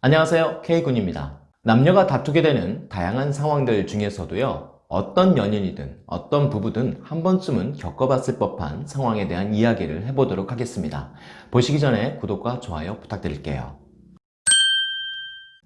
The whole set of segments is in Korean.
안녕하세요. K군입니다. 남녀가 다투게 되는 다양한 상황들 중에서도요 어떤 연인이든 어떤 부부든 한 번쯤은 겪어봤을 법한 상황에 대한 이야기를 해보도록 하겠습니다. 보시기 전에 구독과 좋아요 부탁드릴게요.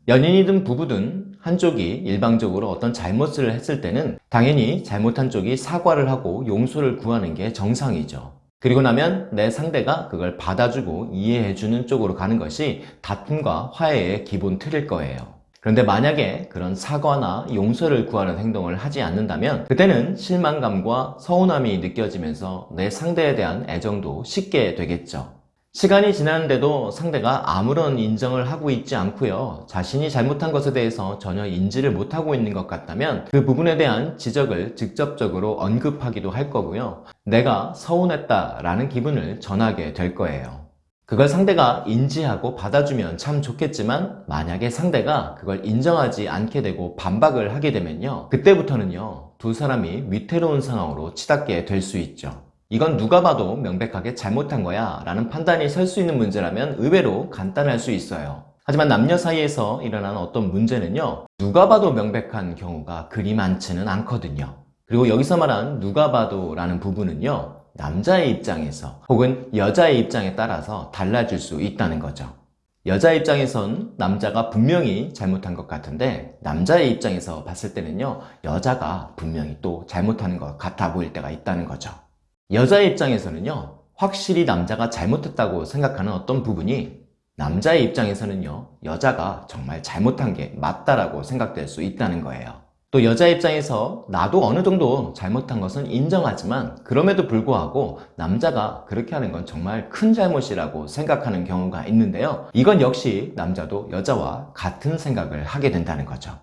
연인이든 부부든 한쪽이 일방적으로 어떤 잘못을 했을 때는 당연히 잘못한 쪽이 사과를 하고 용서를 구하는 게 정상이죠 그리고 나면 내 상대가 그걸 받아주고 이해해주는 쪽으로 가는 것이 다툼과 화해의 기본 틀일 거예요. 그런데 만약에 그런 사과나 용서를 구하는 행동을 하지 않는다면 그때는 실망감과 서운함이 느껴지면서 내 상대에 대한 애정도 식게 되겠죠. 시간이 지났는데도 상대가 아무런 인정을 하고 있지 않고요. 자신이 잘못한 것에 대해서 전혀 인지를 못하고 있는 것 같다면 그 부분에 대한 지적을 직접적으로 언급하기도 할 거고요. 내가 서운했다 라는 기분을 전하게 될 거예요. 그걸 상대가 인지하고 받아주면 참 좋겠지만 만약에 상대가 그걸 인정하지 않게 되고 반박을 하게 되면요. 그때부터는요. 두 사람이 위태로운 상황으로 치닫게 될 수 있죠 이건 누가 봐도 명백하게 잘못한 거야 라는 판단이 설 수 있는 문제라면 의외로 간단할 수 있어요. 하지만 남녀 사이에서 일어나는 어떤 문제는요 누가 봐도 명백한 경우가 그리 많지는 않거든요. 그리고 여기서 말한 누가 봐도 라는 부분은요 남자의 입장에서 혹은 여자의 입장에 따라서 달라질 수 있다는 거죠. 여자 입장에선 남자가 분명히 잘못한 것 같은데 남자의 입장에서 봤을 때는요 여자가 분명히 또 잘못하는 것 같아 보일 때가 있다는 거죠 여자의 입장에서는요 확실히 남자가 잘못했다고 생각하는 어떤 부분이 남자의 입장에서는요 여자가 정말 잘못한 게 맞다라고 생각될 수 있다는 거예요. 또 여자 입장에서 나도 어느 정도 잘못한 것은 인정하지만 그럼에도 불구하고 남자가 그렇게 하는 건 정말 큰 잘못이라고 생각하는 경우가 있는데요. 이건 역시 남자도 여자와 같은 생각을 하게 된다는 거죠.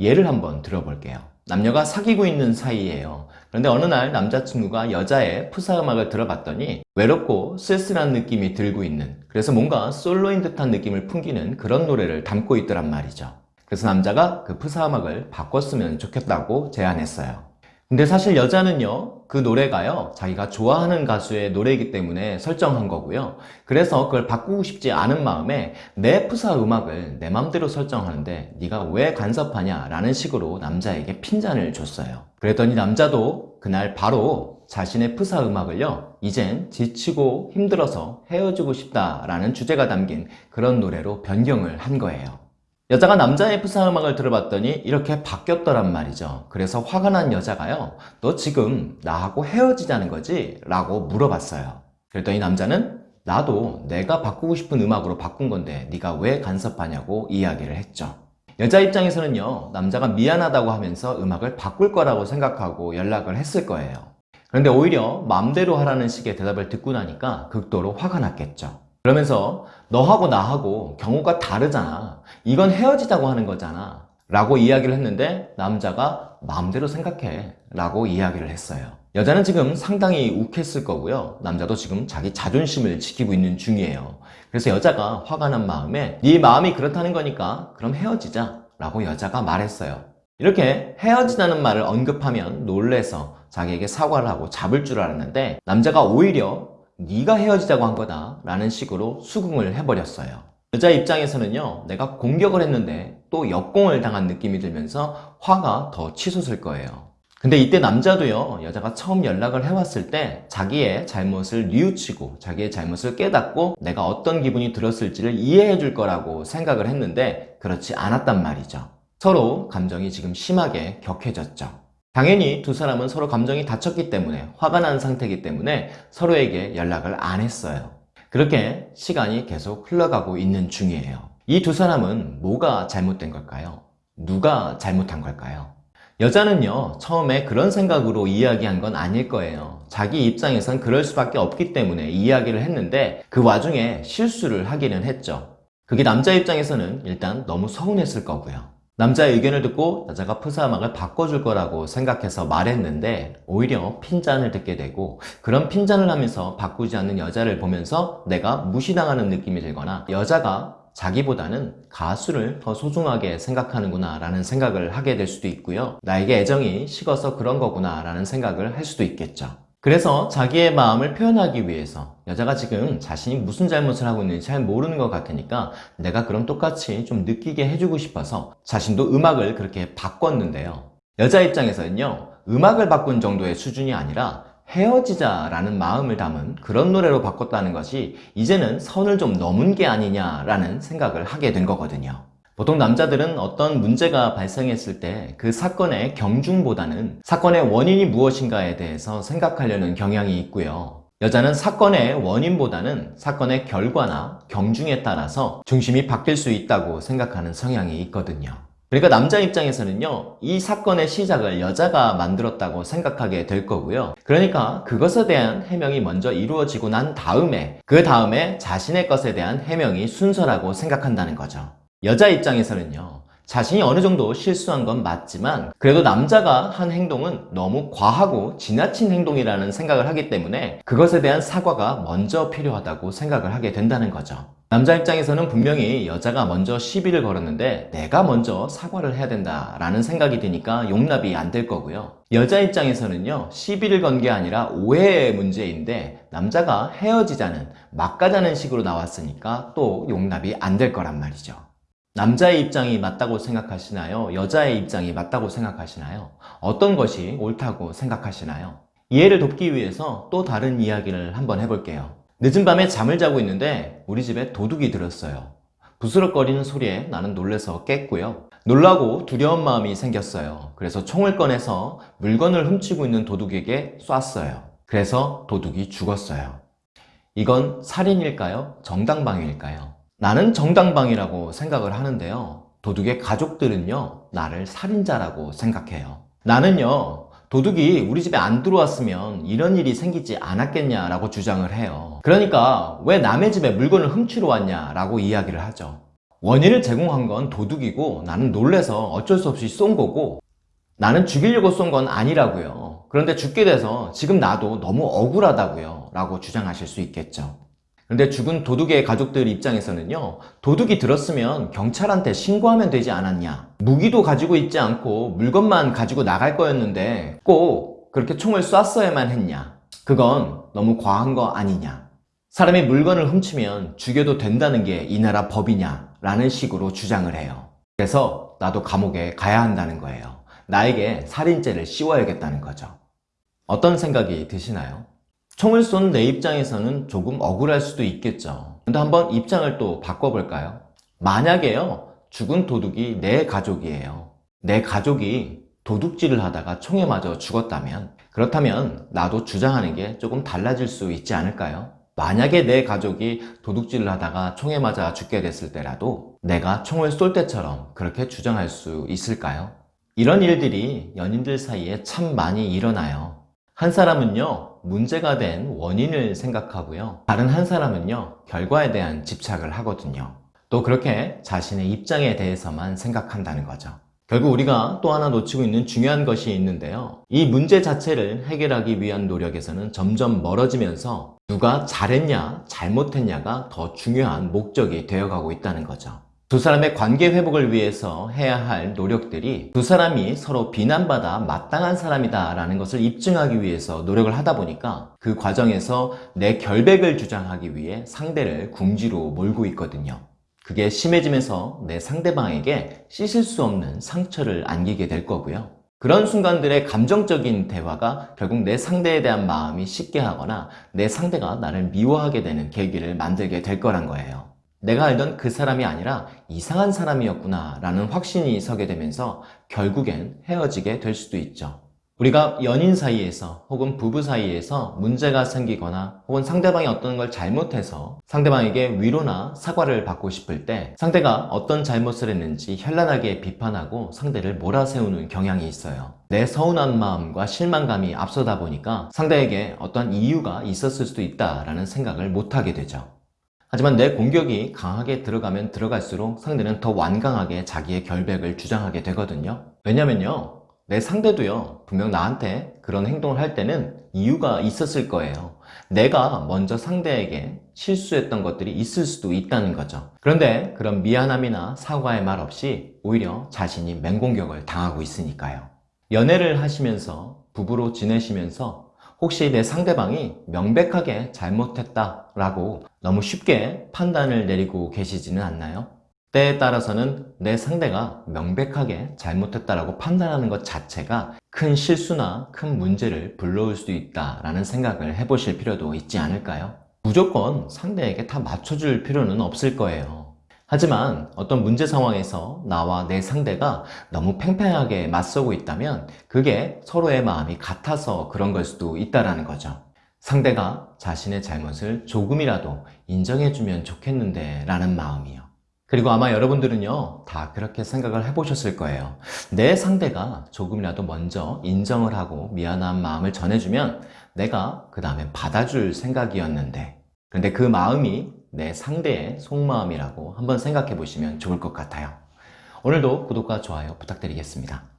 예를 한번 들어볼게요 남녀가 사귀고 있는 사이예요. 그런데 어느 날 남자친구가 여자의 푸사 음악을 들어봤더니 외롭고 쓸쓸한 느낌이 들고 있는 그래서 뭔가 솔로인 듯한 느낌을 풍기는 그런 노래를 담고 있더란 말이죠. 그래서 남자가 그 푸사 음악을 바꿨으면 좋겠다고 제안했어요. 근데 사실 여자는요 그 노래가요 자기가 좋아하는 가수의 노래이기 때문에 설정한 거고요. 그래서 그걸 바꾸고 싶지 않은 마음에 내 푸사 음악을 내 맘대로 설정하는데 네가 왜 간섭하냐 라는 식으로 남자에게 핀잔을 줬어요. 그랬더니 남자도 그날 바로 자신의 푸사 음악을요 이젠 지치고 힘들어서 헤어지고 싶다 라는 주제가 담긴 그런 노래로 변경을 한 거예요 여자가 남자의 푸사 음악을 들어봤더니 이렇게 바뀌었더란 말이죠. 그래서 화가 난 여자가요 너 지금 나하고 헤어지자는 거지? 라고 물어봤어요. 그랬더니 남자는 나도 내가 바꾸고 싶은 음악으로 바꾼 건데 네가 왜 간섭하냐고 이야기를 했죠. 여자 입장에서는요 남자가 미안하다고 하면서 음악을 바꿀 거라고 생각하고 연락을 했을 거예요. 그런데 오히려 맘대로 하라는 식의 대답을 듣고 나니까 극도로 화가 났겠죠 그러면서 너하고 나하고 경우가 다르잖아. 이건 헤어지자고 하는 거잖아. 라고 이야기를 했는데 남자가 마음대로 생각해 라고 이야기를 했어요. 여자는 지금 상당히 욱했을 거고요. 남자도 지금 자기 자존심을 지키고 있는 중이에요. 그래서 여자가 화가 난 마음에 네 마음이 그렇다는 거니까 그럼 헤어지자 라고 여자가 말했어요. 이렇게 헤어지자는 말을 언급하면 놀래서 자기에게 사과를 하고 잡을 줄 알았는데 남자가 오히려 네가 헤어지자고 한 거다 라는 식으로 수긍을 해버렸어요. 여자 입장에서는요 내가 공격을 했는데 또 역공을 당한 느낌이 들면서 화가 더 치솟을 거예요. 근데 이때 남자도요 여자가 처음 연락을 해왔을 때 자기의 잘못을 뉘우치고 자기의 잘못을 깨닫고 내가 어떤 기분이 들었을지를 이해해 줄 거라고 생각을 했는데 그렇지 않았단 말이죠. 서로 감정이 지금 심하게 격해졌죠 당연히 두 사람은 서로 감정이 다쳤기 때문에 화가 난 상태이기 때문에 서로에게 연락을 안 했어요. 그렇게 시간이 계속 흘러가고 있는 중이에요. 이 두 사람은 뭐가 잘못된 걸까요? 누가 잘못한 걸까요? 여자는요 처음에 그런 생각으로 이야기한 건 아닐 거예요. 자기 입장에선 그럴 수밖에 없기 때문에 이야기를 했는데 그 와중에 실수를 하기는 했죠. 그게 남자 입장에서는 일단 너무 서운했을 거고요 남자의 의견을 듣고 여자가 푸사음악을 바꿔줄 거라고 생각해서 말했는데 오히려 핀잔을 듣게 되고 그런 핀잔을 하면서 바꾸지 않는 여자를 보면서 내가 무시당하는 느낌이 들거나 여자가 자기보다는 가수를 더 소중하게 생각하는구나 라는 생각을 하게 될 수도 있고요. 나에게 애정이 식어서 그런 거구나 라는 생각을 할 수도 있겠죠 그래서 자기의 마음을 표현하기 위해서 여자가 지금 자신이 무슨 잘못을 하고 있는지 잘 모르는 것 같으니까 내가 그럼 똑같이 좀 느끼게 해주고 싶어서 자신도 음악을 그렇게 바꿨는데요. 여자 입장에서는요, 음악을 바꾼 정도의 수준이 아니라 헤어지자 라는 마음을 담은 그런 노래로 바꿨다는 것이 이제는 선을 좀 넘은 게 아니냐라는 생각을 하게 된 거거든요. 보통 남자들은 어떤 문제가 발생했을 때 그 사건의 경중보다는 사건의 원인이 무엇인가에 대해서 생각하려는 경향이 있고요. 여자는 사건의 원인보다는 사건의 결과나 경중에 따라서 중심이 바뀔 수 있다고 생각하는 성향이 있거든요. 그러니까 남자 입장에서는요, 이 사건의 시작을 여자가 만들었다고 생각하게 될 거고요. 그러니까 그것에 대한 해명이 먼저 이루어지고 난 다음에, 그 다음에 자신의 것에 대한 해명이 순서라고 생각한다는 거죠. 여자 입장에서는요, 자신이 어느 정도 실수한 건 맞지만 그래도 남자가 한 행동은 너무 과하고 지나친 행동이라는 생각을 하기 때문에 그것에 대한 사과가 먼저 필요하다고 생각을 하게 된다는 거죠. 남자 입장에서는 분명히 여자가 먼저 시비를 걸었는데 내가 먼저 사과를 해야 된다라는 생각이 드니까 용납이 안 될 거고요. 여자 입장에서는요, 시비를 건 게 아니라 오해의 문제인데 남자가 헤어지자는 막가자는 식으로 나왔으니까 또 용납이 안 될 거란 말이죠. 남자의 입장이 맞다고 생각하시나요? 여자의 입장이 맞다고 생각하시나요? 어떤 것이 옳다고 생각하시나요? 이해를 돕기 위해서 또 다른 이야기를 한번 해볼게요. 늦은 밤에 잠을 자고 있는데 우리 집에 도둑이 들었어요. 부스럭거리는 소리에 나는 놀래서 깼고요. 놀라고 두려운 마음이 생겼어요. 그래서 총을 꺼내서 물건을 훔치고 있는 도둑에게 쐈어요. 그래서 도둑이 죽었어요. 이건 살인일까요? 정당방위일까요? 나는 정당방위라고 생각을 하는데요. 도둑의 가족들은요, 나를 살인자라고 생각해요. 나는요, 도둑이 우리 집에 안 들어왔으면 이런 일이 생기지 않았겠냐라고 주장을 해요. 그러니까 왜 남의 집에 물건을 훔치러 왔냐라고 이야기를 하죠. 원인을 제공한 건 도둑이고 나는 놀래서 어쩔 수 없이 쏜 거고 나는 죽이려고 쏜 건 아니라고요. 그런데 죽게 돼서 지금 나도 너무 억울하다고요. 라고 주장하실 수 있겠죠. 그런데 죽은 도둑의 가족들 입장에서는요, 도둑이 들었으면 경찰한테 신고하면 되지 않았냐. 무기도 가지고 있지 않고 물건만 가지고 나갈 거였는데 꼭 그렇게 총을 쐈어야만 했냐. 그건 너무 과한 거 아니냐. 사람이 물건을 훔치면 죽여도 된다는 게 이 나라 법이냐. 라는 식으로 주장을 해요. 그래서 나도 감옥에 가야 한다는 거예요. 나에게 살인죄를 씌워야겠다는 거죠. 어떤 생각이 드시나요? 총을 쏜 내 입장에서는 조금 억울할 수도 있겠죠. 근데 한번 입장을 또 바꿔볼까요? 만약에요, 죽은 도둑이 내 가족이에요. 내 가족이 도둑질을 하다가 총에 맞아 죽었다면, 그렇다면 나도 주장하는 게 조금 달라질 수 있지 않을까요? 만약에 내 가족이 도둑질을 하다가 총에 맞아 죽게 됐을 때라도 내가 총을 쏠 때처럼 그렇게 주장할 수 있을까요? 이런 일들이 연인들 사이에 참 많이 일어나요. 한 사람은요, 문제가 된 원인을 생각하고요. 다른 한 사람은요, 결과에 대한 집착을 하거든요. 또 그렇게 자신의 입장에 대해서만 생각한다는 거죠. 결국 우리가 또 하나 놓치고 있는 중요한 것이 있는데요. 이 문제 자체를 해결하기 위한 노력에서는 점점 멀어지면서 누가 잘했냐, 잘못했냐가 더 중요한 목적이 되어가고 있다는 거죠. 두 사람의 관계 회복을 위해서 해야 할 노력들이 두 사람이 서로 비난받아 마땅한 사람이다 라는 것을 입증하기 위해서 노력을 하다 보니까 그 과정에서 내 결백을 주장하기 위해 상대를 궁지로 몰고 있거든요. 그게 심해지면서 내 상대방에게 씻을 수 없는 상처를 안기게 될 거고요. 그런 순간들의 감정적인 대화가 결국 내 상대에 대한 마음이 식게 하거나 내 상대가 나를 미워하게 되는 계기를 만들게 될 거란 거예요. 내가 알던 그 사람이 아니라 이상한 사람이었구나 라는 확신이 서게 되면서 결국엔 헤어지게 될 수도 있죠. 우리가 연인 사이에서 혹은 부부 사이에서 문제가 생기거나 혹은 상대방이 어떤 걸 잘못해서 상대방에게 위로나 사과를 받고 싶을 때 상대가 어떤 잘못을 했는지 현란하게 비판하고 상대를 몰아세우는 경향이 있어요. 내 서운한 마음과 실망감이 앞서다 보니까 상대에게 어떤 이유가 있었을 수도 있다라는 생각을 못하게 되죠. 하지만 내 공격이 강하게 들어가면 들어갈수록 상대는 더 완강하게 자기의 결백을 주장하게 되거든요. 왜냐면요. 내 상대도요, 분명 나한테 그런 행동을 할 때는 이유가 있었을 거예요. 내가 먼저 상대에게 실수했던 것들이 있을 수도 있다는 거죠. 그런데 그런 미안함이나 사과의 말 없이 오히려 자신이 맹공격을 당하고 있으니까요. 연애를 하시면서 부부로 지내시면서 혹시 내 상대방이 명백하게 잘못했다 라고 너무 쉽게 판단을 내리고 계시지는 않나요? 때에 따라서는 내 상대가 명백하게 잘못했다라고 판단하는 것 자체가 큰 실수나 큰 문제를 불러올 수도 있다라는 생각을 해보실 필요도 있지 않을까요? 무조건 상대에게 다 맞춰줄 필요는 없을 거예요. 하지만 어떤 문제 상황에서 나와 내 상대가 너무 팽팽하게 맞서고 있다면 그게 서로의 마음이 같아서 그런 걸 수도 있다라는 거죠. 상대가 자신의 잘못을 조금이라도 인정해주면 좋겠는데 라는 마음이요. 그리고 아마 여러분들은요, 다 그렇게 생각을 해보셨을 거예요. 내 상대가 조금이라도 먼저 인정을 하고 미안한 마음을 전해주면 내가 그 다음에 받아줄 생각이었는데, 근데 그 마음이 내 상대의 속마음이라고 한번 생각해 보시면 좋을 것 같아요. 오늘도 구독과 좋아요 부탁드리겠습니다.